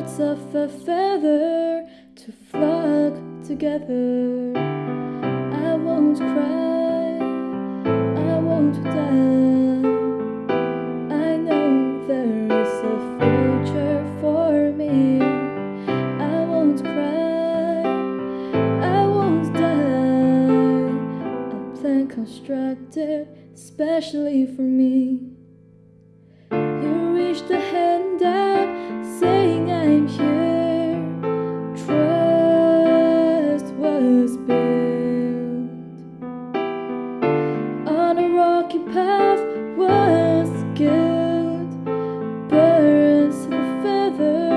birds of a feather to flock together. I won't cry, I won't die. I know there is a future for me. I won't cry, I won't die. A plan constructed specially for me. Rocky path was guilt. Birds of a feather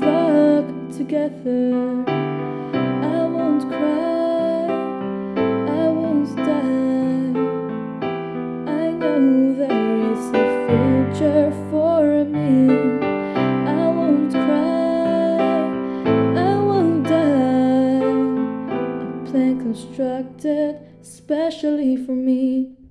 flock together. I won't cry, I won't die. I know there is a future for me. I won't cry, I won't die. A plan constructed specially for me.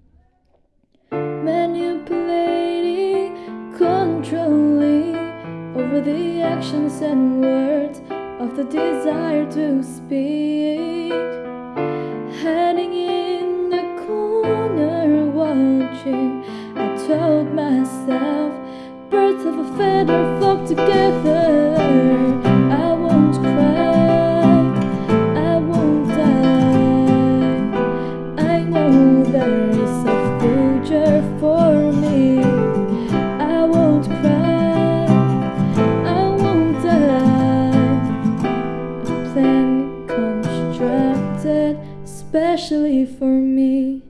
Actions and words of the desire to speak. Hiding in the corner, watching. I told myself, birds of a feather flock together. Plan specially for me.